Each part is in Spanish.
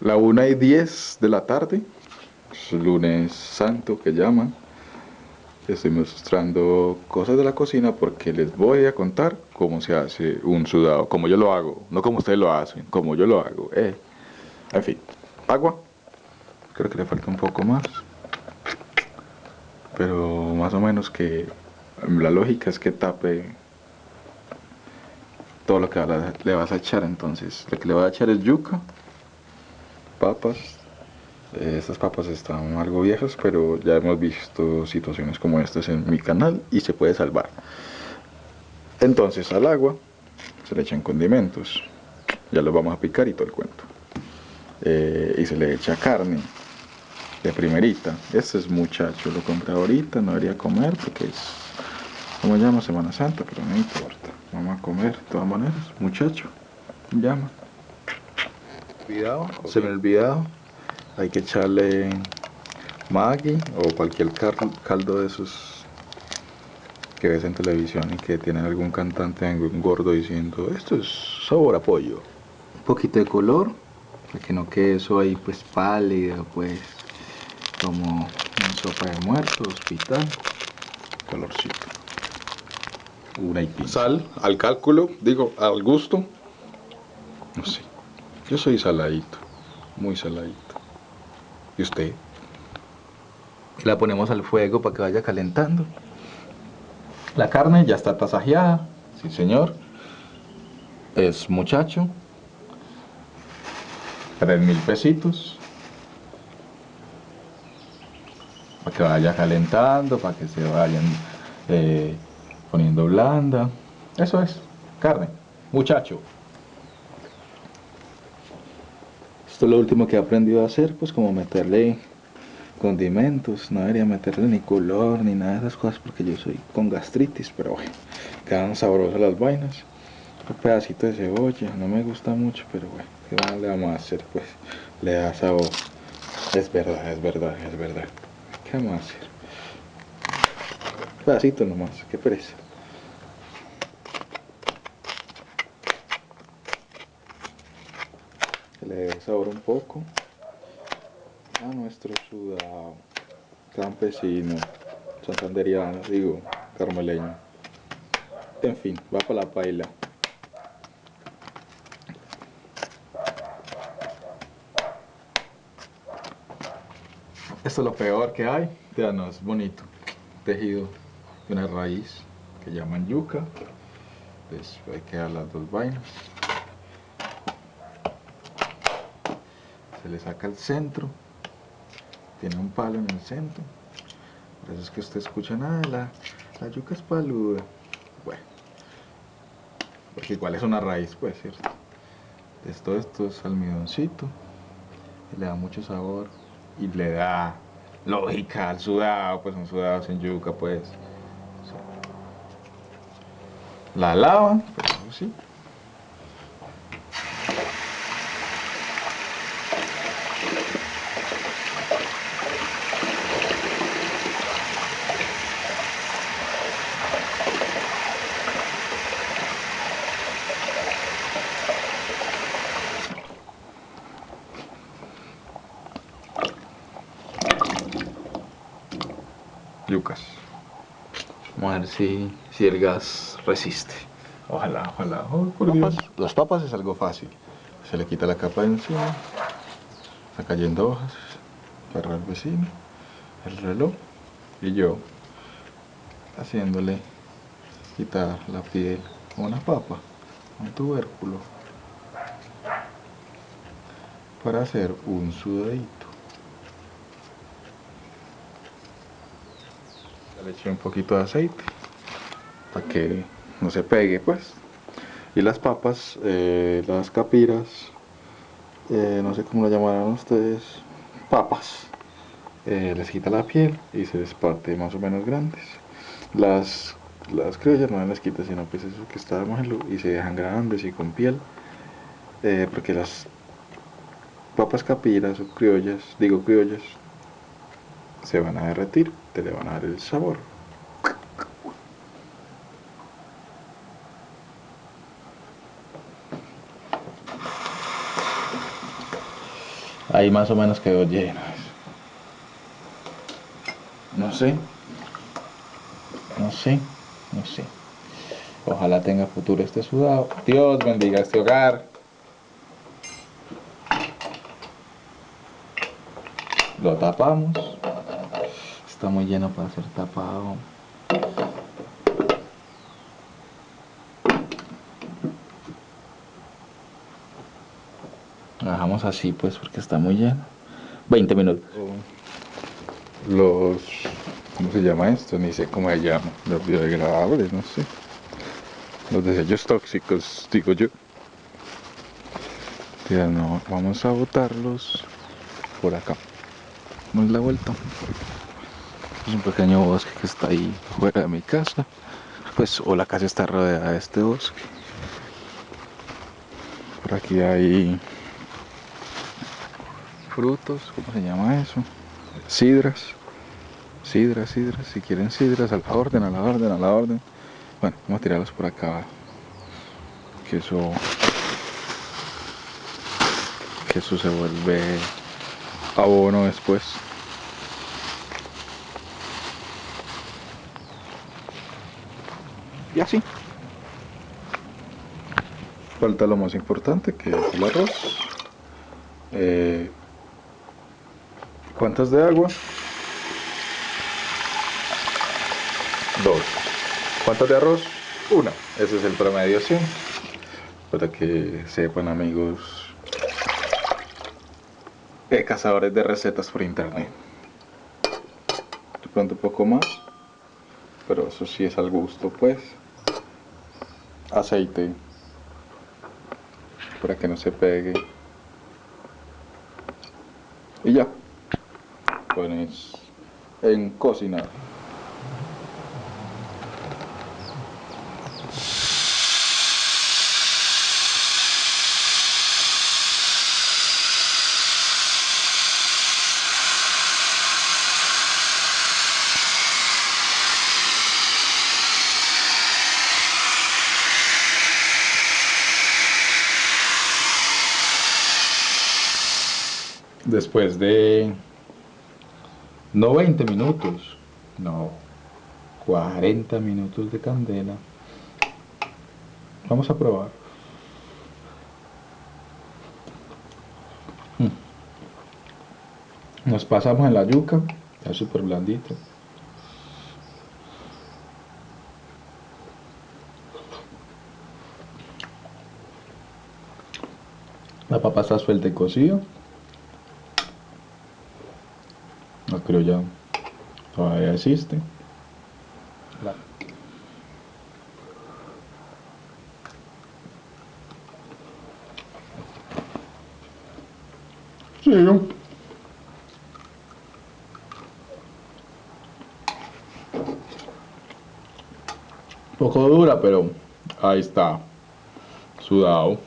la 1 y 10 de la tarde, es lunes santo que llaman. Estoy mostrando cosas de la cocina porque les voy a contar cómo se hace un sudado, como yo lo hago, no como ustedes lo hacen, como yo lo hago. Eh. En fin, agua, creo que le falta un poco más, pero más o menos que la lógica es que tape todo lo que le vas a echar entonces lo que le voy a echar es yuca papas. Estas papas están algo viejas pero ya hemos visto situaciones como estas en mi canal y se puede salvar. Entonces al agua se le echan condimentos. Ya los vamos a picar y todo el cuento. Eh, y se le echa carne de primerita. Este es muchacho lo compré ahorita no debería comer porque es como llama Semana Santa pero no importa. Vamos a comer de todas maneras, muchacho. Llama. Olvidado, se me ha olvidado. Hay que echarle Maggi o cualquier caldo de esos que ves en televisión y que tienen algún cantante gordo diciendo esto es sabor a pollo. Un poquito de color, para que no quede eso ahí pues pálido, pues como una sopa de muertos, hospital. Colorcito una Sal al cálculo, digo, al gusto. No sé. Yo soy saladito, muy saladito. ¿Y usted? La ponemos al fuego para que vaya calentando. La carne ya está tasajeada, sí señor. Es muchacho. Tres mil pesitos. Para que vaya calentando, para que se vayan eh, poniendo blanda. Eso es, carne, muchacho. Esto es lo último que he aprendido a hacer, pues como meterle condimentos, no debería meterle ni color ni nada de esas cosas porque yo soy con gastritis, pero bueno, quedan sabrosas las vainas. Un pedacito de cebolla, no me gusta mucho, pero bueno, ¿qué más le vamos a hacer? Pues le da sabor. Es verdad, es verdad, es verdad. ¿Qué vamos a hacer? Un pedacito nomás, qué pereza. Sabor un poco a nuestro sudado campesino, santanderiano, digo, carmeleño. En fin, va para la paila. Esto es lo peor que hay. Vean, es bonito. Tejido de una raíz que llaman yuca. Pues hay que dar las dos vainas. Se le saca el centro tiene un palo en el centro. Por eso es que usted escucha nada la, la yuca es paluda bueno porque igual es una raíz pues cierto esto esto es almidoncito le da mucho sabor y le da lógica al sudado pues un sudado sin yuca pues la lava pues sí yucas. Vamos a ver si, si el gas resiste. Ojalá, ojalá. Oh, Las papas es algo fácil. Se le quita la capa de encima. Está cayendo hojas. Para el vecino. El reloj. Y yo haciéndole quitar la piel a una papa. Un tubérculo. Para hacer un sudadito. Le eché un poquito de aceite para que no se pegue pues. Y las papas, eh, las capiras eh, no sé cómo lo llamarán ustedes papas eh, les quita la piel y se les parte más o menos grandes. Las, las criollas no les quita sino pues eso que está y se dejan grandes y con piel porque las papas capiras o criollas, digo criollas se van a derretir, te le van a dar el sabor. Ahí más o menos quedó lleno. No sé. No sé. No sé. Ojalá tenga futuro este sudado. Dios bendiga este hogar. Lo tapamos. Está muy lleno para ser tapado. Lo dejamos así pues porque está muy lleno. 20 minutos. Los... ¿Cómo se llama esto? Ni sé cómo se llama. Los biodegradables, no sé. Los desechos tóxicos, digo yo. Ya no, vamos a botarlos por acá. Damos la vuelta. Es un pequeño bosque que está ahí fuera de mi casa. Pues, o la casa está rodeada de este bosque. Por aquí hay frutos, ¿cómo se llama eso? Sidras. Sidras, sidras. Si quieren sidras, a la orden, a la orden, a la orden. Bueno, vamos a tirarlos por acá. Que eso. Que eso se vuelve abono después. Y así. Falta lo más importante que es el arroz. Eh, ¿Cuántas de agua? Dos. ¿Cuántas de arroz? Una. Ese es el promedio, ¿sí? Para que sepan amigos eh, cazadores de recetas por internet. De pronto un poco más. Pero eso sí es al gusto, pues. Aceite. Para que no se pegue. Y ya. Pones en cocinar. Después de no 20 minutos, no 40 minutos de candela. Vamos a probar. Mm. Nos pasamos en la yuca, está súper blandito. La papa está suelta y cocido. no creo ya todavía existe. Sí, un poco dura pero ahí está sudado.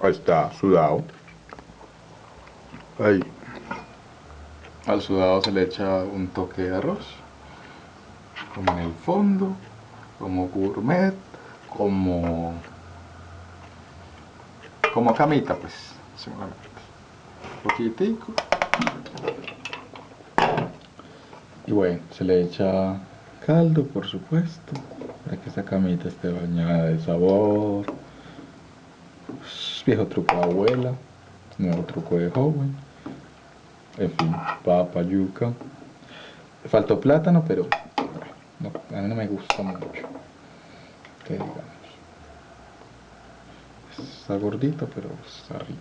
Ahí está sudado. Ahí al sudado se le echa un toque de arroz, como en el fondo, como gourmet, como como camita pues, Un poquitico. Y bueno, se le echa caldo por supuesto, para que esa camita esté bañada de sabor. Viejo truco de abuela, nuevo truco de joven en fin, papa, yuca. Faltó plátano, pero a mí no me gusta mucho. Que digamos. Está gordito, pero está rico.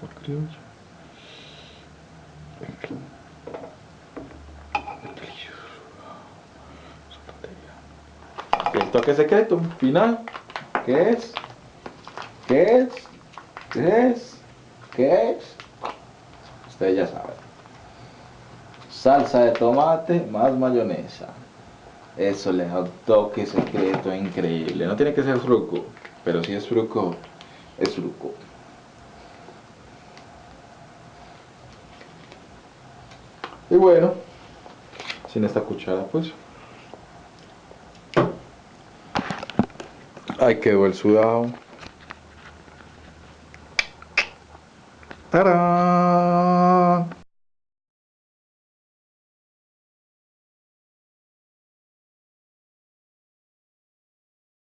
Por criollo. En fin. El toque secreto, final. ¿Qué es? ¿Qué es? ¿Qué es? ¿Qué es? Ustedes ya saben. Salsa de tomate más mayonesa. Eso le da un toque secreto increíble. No tiene que ser fruco, pero si es fruco, es fruco. Y bueno, sin esta cuchara pues. Ahí quedó el sudado. ¡Tarán!